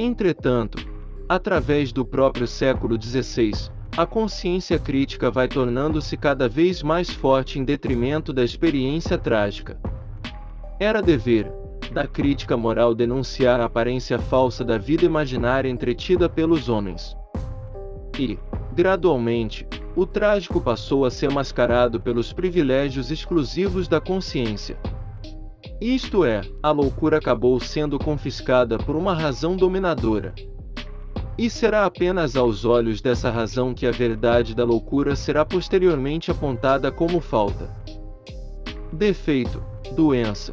Entretanto, através do próprio século XVI, a consciência crítica vai tornando-se cada vez mais forte em detrimento da experiência trágica. Era dever da crítica moral denunciar a aparência falsa da vida imaginária entretida pelos homens. E, gradualmente, o trágico passou a ser mascarado pelos privilégios exclusivos da consciência. Isto é, a loucura acabou sendo confiscada por uma razão dominadora. E será apenas aos olhos dessa razão que a verdade da loucura será posteriormente apontada como falta, defeito, doença.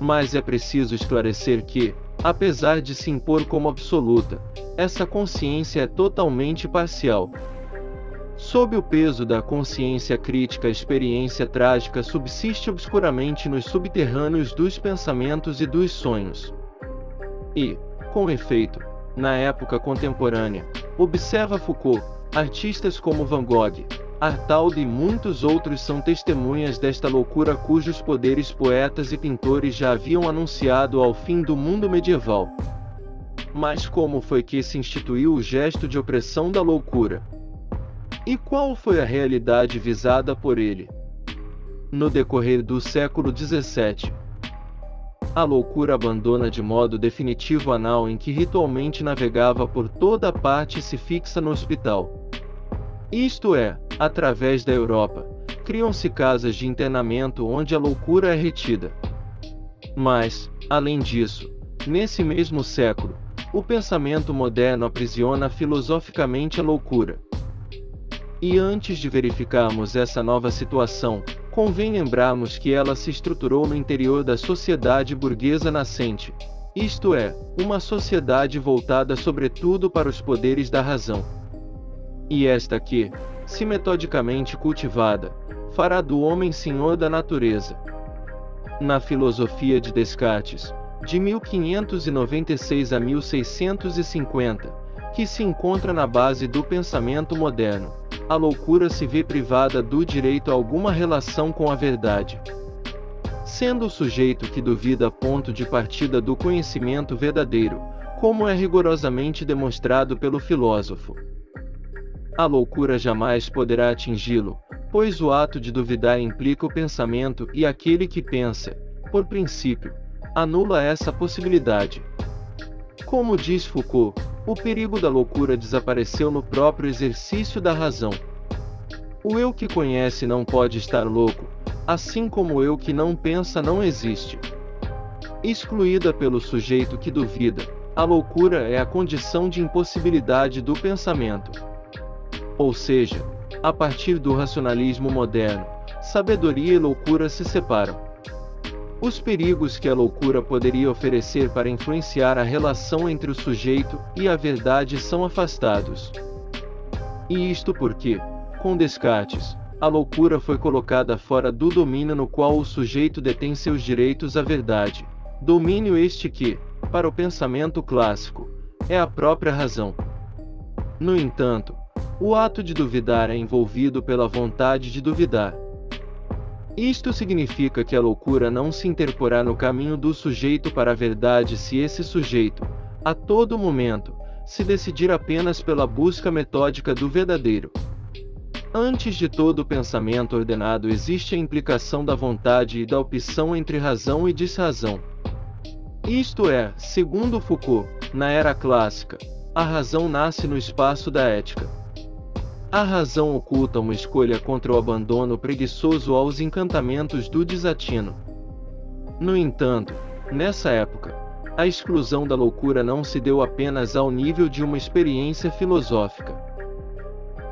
Mas é preciso esclarecer que, apesar de se impor como absoluta, essa consciência é totalmente parcial. Sob o peso da consciência crítica, a experiência trágica subsiste obscuramente nos subterrâneos dos pensamentos e dos sonhos. E, com efeito, na época contemporânea. Observa Foucault, artistas como Van Gogh, Artaud e muitos outros são testemunhas desta loucura cujos poderes poetas e pintores já haviam anunciado ao fim do mundo medieval. Mas como foi que se instituiu o gesto de opressão da loucura? E qual foi a realidade visada por ele? No decorrer do século XVII, a loucura abandona de modo definitivo a nau em que ritualmente navegava por toda parte e se fixa no hospital. Isto é, através da Europa, criam-se casas de internamento onde a loucura é retida. Mas, além disso, nesse mesmo século, o pensamento moderno aprisiona filosoficamente a loucura. E antes de verificarmos essa nova situação, Convém lembrarmos que ela se estruturou no interior da sociedade burguesa nascente, isto é, uma sociedade voltada sobretudo para os poderes da razão. E esta que, se metodicamente cultivada, fará do homem senhor da natureza. Na filosofia de Descartes, de 1596 a 1650, que se encontra na base do pensamento moderno, a loucura se vê privada do direito a alguma relação com a verdade. Sendo o sujeito que duvida ponto de partida do conhecimento verdadeiro, como é rigorosamente demonstrado pelo filósofo. A loucura jamais poderá atingi-lo, pois o ato de duvidar implica o pensamento e aquele que pensa, por princípio, anula essa possibilidade. Como diz Foucault, o perigo da loucura desapareceu no próprio exercício da razão. O eu que conhece não pode estar louco, assim como o eu que não pensa não existe. Excluída pelo sujeito que duvida, a loucura é a condição de impossibilidade do pensamento. Ou seja, a partir do racionalismo moderno, sabedoria e loucura se separam. Os perigos que a loucura poderia oferecer para influenciar a relação entre o sujeito e a verdade são afastados. E isto porque, com Descartes, a loucura foi colocada fora do domínio no qual o sujeito detém seus direitos à verdade, domínio este que, para o pensamento clássico, é a própria razão. No entanto, o ato de duvidar é envolvido pela vontade de duvidar. Isto significa que a loucura não se interporá no caminho do sujeito para a verdade se esse sujeito, a todo momento, se decidir apenas pela busca metódica do verdadeiro. Antes de todo pensamento ordenado existe a implicação da vontade e da opção entre razão e desrazão. Isto é, segundo Foucault, na era clássica, a razão nasce no espaço da ética. A razão oculta uma escolha contra o abandono preguiçoso aos encantamentos do desatino. No entanto, nessa época, a exclusão da loucura não se deu apenas ao nível de uma experiência filosófica.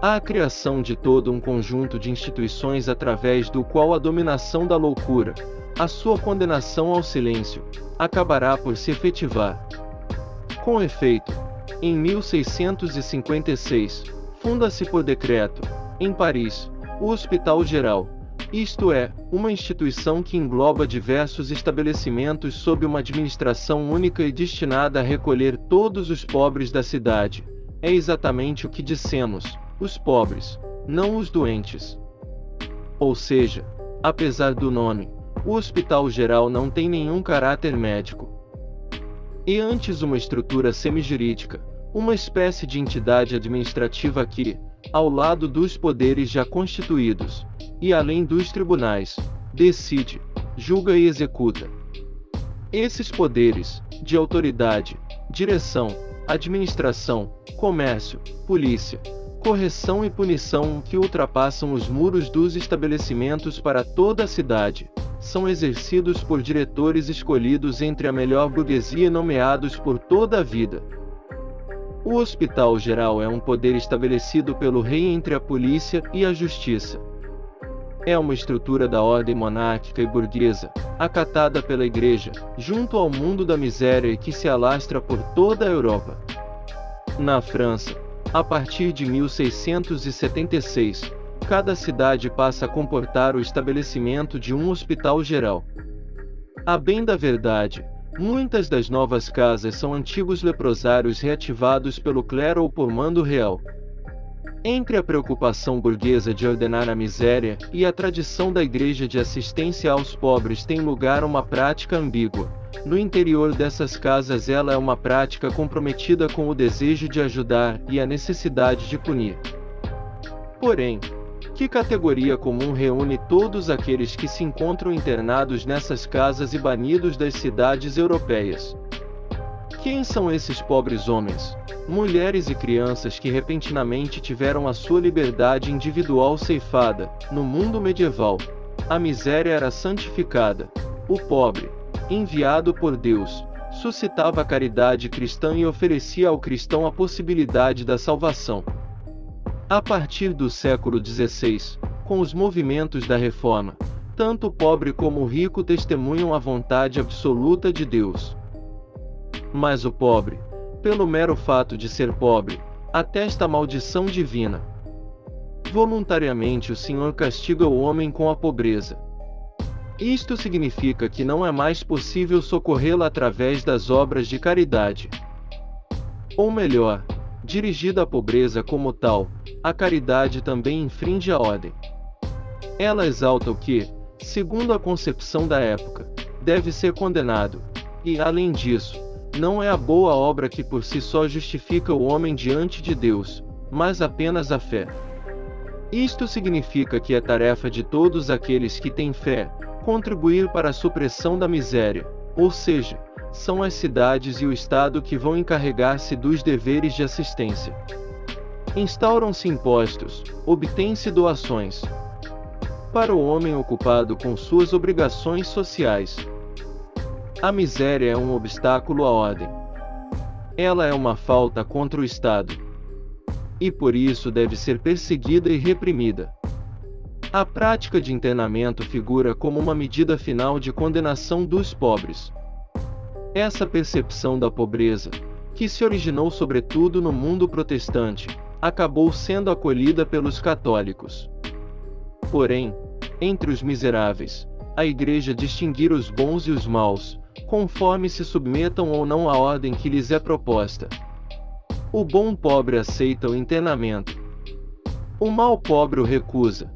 Há a criação de todo um conjunto de instituições através do qual a dominação da loucura, a sua condenação ao silêncio, acabará por se efetivar. Com efeito, em 1656, Funda-se por decreto, em Paris, o Hospital Geral, isto é, uma instituição que engloba diversos estabelecimentos sob uma administração única e destinada a recolher todos os pobres da cidade. É exatamente o que dissemos: os pobres, não os doentes. Ou seja, apesar do nome, o Hospital Geral não tem nenhum caráter médico. e antes uma estrutura semijurídica, uma espécie de entidade administrativa que, ao lado dos poderes já constituídos, e além dos tribunais, decide, julga e executa. Esses poderes, de autoridade, direção, administração, comércio, polícia, correção e punição que ultrapassam os muros dos estabelecimentos para toda a cidade, são exercidos por diretores escolhidos entre a melhor burguesia nomeados por toda a vida. O Hospital Geral é um poder estabelecido pelo rei entre a polícia e a justiça. É uma estrutura da ordem monárquica e burguesa, acatada pela Igreja, junto ao mundo da miséria e que se alastra por toda a Europa. Na França, a partir de 1676, cada cidade passa a comportar o estabelecimento de um hospital geral. A bem da verdade, muitas das novas casas são antigos leprosários reativados pelo clero ou por mando real. Entre a preocupação burguesa de ordenar a miséria e a tradição da Igreja de assistência aos pobres tem lugar uma prática ambígua. No interior dessas casas, ela é uma prática comprometida com o desejo de ajudar e a necessidade de punir. Porém, que categoria comum reúne todos aqueles que se encontram internados nessas casas e banidos das cidades europeias? Quem são esses pobres homens, mulheres e crianças que repentinamente tiveram a sua liberdade individual ceifada? No mundo medieval, a miséria era santificada. O pobre, enviado por Deus, suscitava a caridade cristã e oferecia ao cristão a possibilidade da salvação. A partir do século XVI, com os movimentos da Reforma, tanto o pobre como o rico testemunham a vontade absoluta de Deus. Mas o pobre, pelo mero fato de ser pobre, atesta a maldição divina. Voluntariamente o Senhor castiga o homem com a pobreza. Isto significa que não é mais possível socorrê-lo através das obras de caridade. Ou melhor, dirigida à pobreza como tal, a caridade também infringe a ordem. Ela exalta o que, segundo a concepção da época, deve ser condenado, e, além disso, não é a boa obra que por si só justifica o homem diante de Deus, mas apenas a fé. Isto significa que é tarefa de todos aqueles que têm fé contribuir para a supressão da miséria, ou seja, são as cidades e o Estado que vão encarregar-se dos deveres de assistência. Instauram-se impostos, obtêm-se doações. Para o homem ocupado com suas obrigações sociais, a miséria é um obstáculo à ordem. Ela é uma falta contra o Estado. E por isso deve ser perseguida e reprimida. A prática de internamento figura como uma medida final de condenação dos pobres. Essa percepção da pobreza, que se originou sobretudo no mundo protestante, acabou sendo acolhida pelos católicos. Porém, entre os miseráveis, a Igreja distinguir os bons e os maus, conforme se submetam ou não à ordem que lhes é proposta. O bom pobre aceita o internamento. O mal pobre o recusa.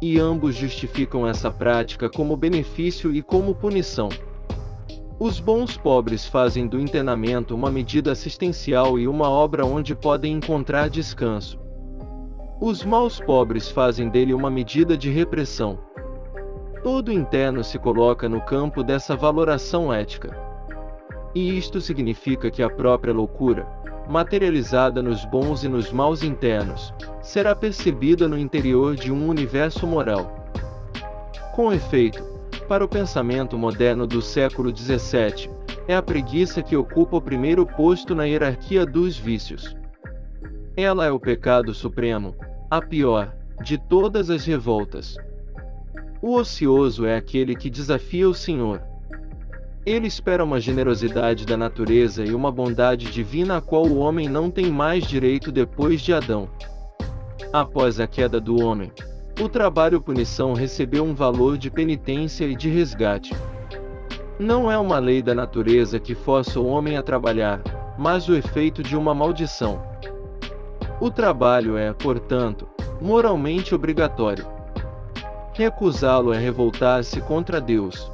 E ambos justificam essa prática como benefício e como punição. Os bons pobres fazem do internamento uma medida assistencial e uma obra onde podem encontrar descanso. Os maus pobres fazem dele uma medida de repressão. Todo interno se coloca no campo dessa valoração ética. E isto significa que a própria loucura, materializada nos bons e nos maus internos, será percebida no interior de um universo moral. Com efeito, para o pensamento moderno do século XVII, é a preguiça que ocupa o primeiro posto na hierarquia dos vícios. Ela é o pecado supremo, a pior, de todas as revoltas. O ocioso é aquele que desafia o Senhor. Ele espera uma generosidade da natureza e uma bondade divina a qual o homem não tem mais direito depois de Adão. Após a queda do homem, o trabalho-punição recebeu um valor de penitência e de resgate. Não é uma lei da natureza que força o homem a trabalhar, mas o efeito de uma maldição. O trabalho é, portanto, moralmente obrigatório. Recusá-lo é revoltar-se contra Deus.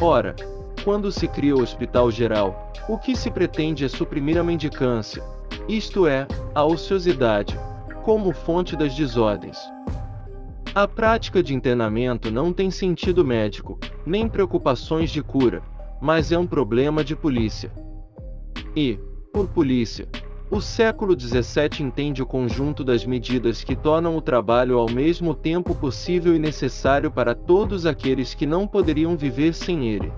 Ora, Quando se cria o hospital geral, o que se pretende é suprimir a mendicância, isto é, a ociosidade, como fonte das desordens. A prática de internamento não tem sentido médico, nem preocupações de cura, mas é um problema de polícia. E, por polícia, o século XVII entende o conjunto das medidas que tornam o trabalho ao mesmo tempo possível e necessário para todos aqueles que não poderiam viver sem ele.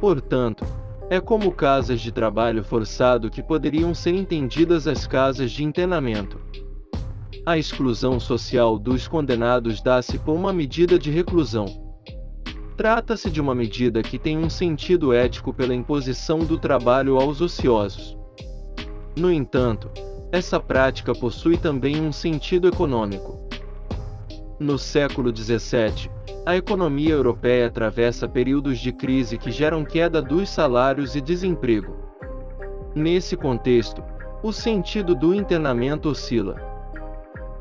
Portanto, é como casas de trabalho forçado que poderiam ser entendidas as casas de internamento. A exclusão social dos condenados dá-se por uma medida de reclusão. Trata-se de uma medida que tem um sentido ético pela imposição do trabalho aos ociosos. No entanto, essa prática possui também um sentido econômico. No século XVII, a economia europeia atravessa períodos de crise que geram queda dos salários e desemprego. Nesse contexto, o sentido do internamento oscila.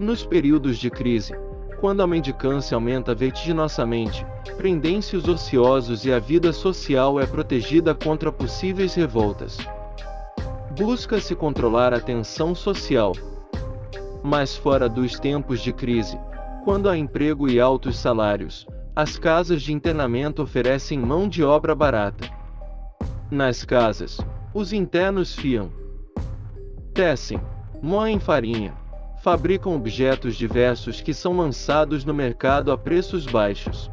Nos períodos de crise, quando a mendicância aumenta vertiginosamente, prendem-se os ociosos e a vida social é protegida contra possíveis revoltas. Busca-se controlar a tensão social. Mas fora dos tempos de crise, quando há emprego e altos salários, as casas de internamento oferecem mão de obra barata. Nas casas, os internos fiam, tecem, moem farinha, fabricam objetos diversos que são lançados no mercado a preços baixos.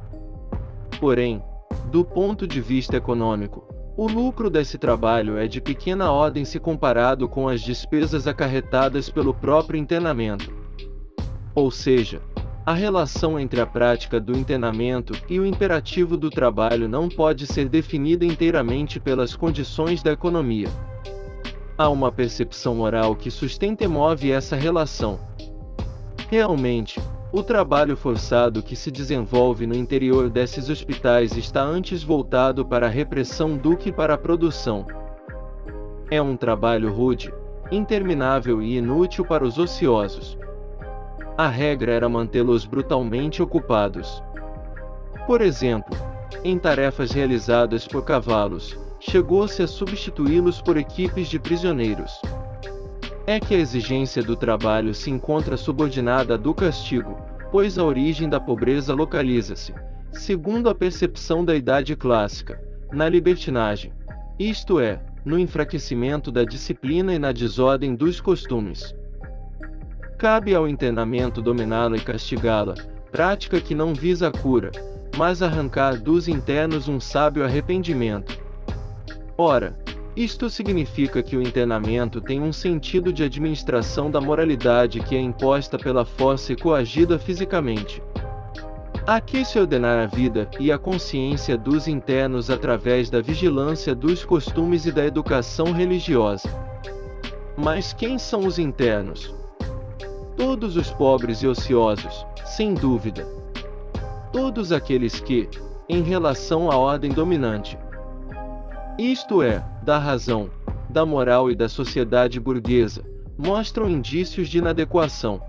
Porém, do ponto de vista econômico, o lucro desse trabalho é de pequena ordem se comparado com as despesas acarretadas pelo próprio internamento. Ou seja, a relação entre a prática do internamento e o imperativo do trabalho não pode ser definida inteiramente pelas condições da economia. Há uma percepção moral que sustenta e move essa relação. Realmente, o trabalho forçado que se desenvolve no interior desses hospitais está antes voltado para a repressão do que para a produção. É um trabalho rude, interminável e inútil para os ociosos. A regra era mantê-los brutalmente ocupados. Por exemplo, em tarefas realizadas por cavalos, chegou-se a substituí-los por equipes de prisioneiros. É que a exigência do trabalho se encontra subordinada à do castigo, pois a origem da pobreza localiza-se, segundo a percepção da idade clássica, na libertinagem, isto é, no enfraquecimento da disciplina e na desordem dos costumes. Cabe ao internamento dominá-la e castigá-la, prática que não visa a cura, mas arrancar dos internos um sábio arrependimento, Ora, isto significa que o internamento tem um sentido de administração da moralidade que é imposta pela força e coagida fisicamente. Aqui se ordenar a vida e a consciência dos internos através da vigilância dos costumes e da educação religiosa. Mas quem são os internos? Todos os pobres e ociosos, sem dúvida. Todos aqueles que, em relação à ordem dominante, isto é, da razão, da moral e da sociedade burguesa, mostram indícios de inadequação.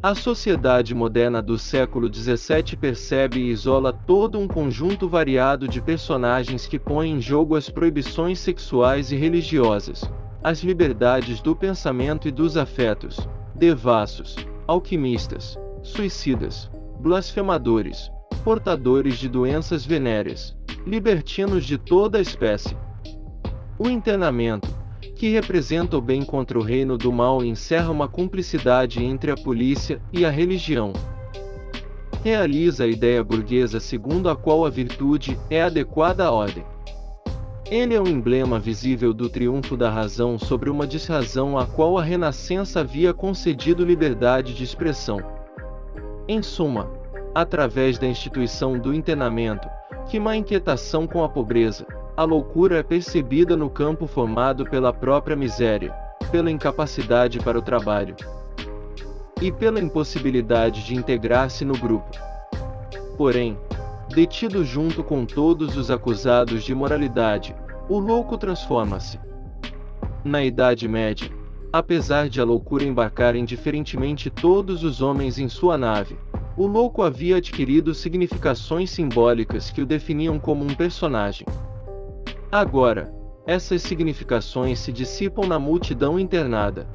A sociedade moderna do século XVII percebe e isola todo um conjunto variado de personagens que põem em jogo as proibições sexuais e religiosas, as liberdades do pensamento e dos afetos, devassos, alquimistas, suicidas, blasfemadores, portadores de doenças venéreas, libertinos de toda espécie. O internamento, que representa o bem contra o reino do mal encerra uma cumplicidade entre a polícia e a religião. Realiza a ideia burguesa segundo a qual a virtude é adequada à ordem. Ele é um emblema visível do triunfo da razão sobre uma desrazão à qual a Renascença havia concedido liberdade de expressão. Em suma, através da instituição do internamento, que má inquietação com a pobreza. A loucura é percebida no campo formado pela própria miséria, pela incapacidade para o trabalho e pela impossibilidade de integrar-se no grupo. Porém, detido junto com todos os acusados de moralidade, o louco transforma-se. Na Idade Média, apesar de a loucura embarcar indiferentemente todos os homens em sua nave, o louco havia adquirido significações simbólicas que o definiam como um personagem. Agora, essas significações se dissipam na multidão internada.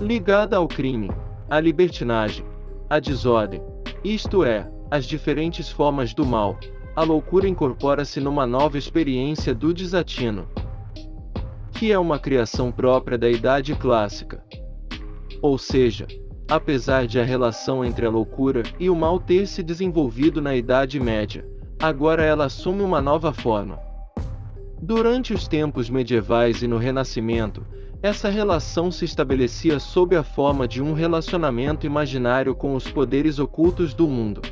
Ligada ao crime, à libertinagem, à desordem, isto é, às diferentes formas do mal, a loucura incorpora-se numa nova experiência do desatino, que é uma criação própria da Idade Clássica. Ou seja, apesar de a relação entre a loucura e o mal ter se desenvolvido na Idade Média, agora ela assume uma nova forma. Durante os tempos medievais e no Renascimento, essa relação se estabelecia sob a forma de um relacionamento imaginário com os poderes ocultos do mundo.